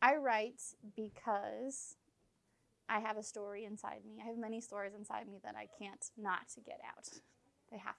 I write because I have a story inside me. I have many stories inside me that I can't not get out. They have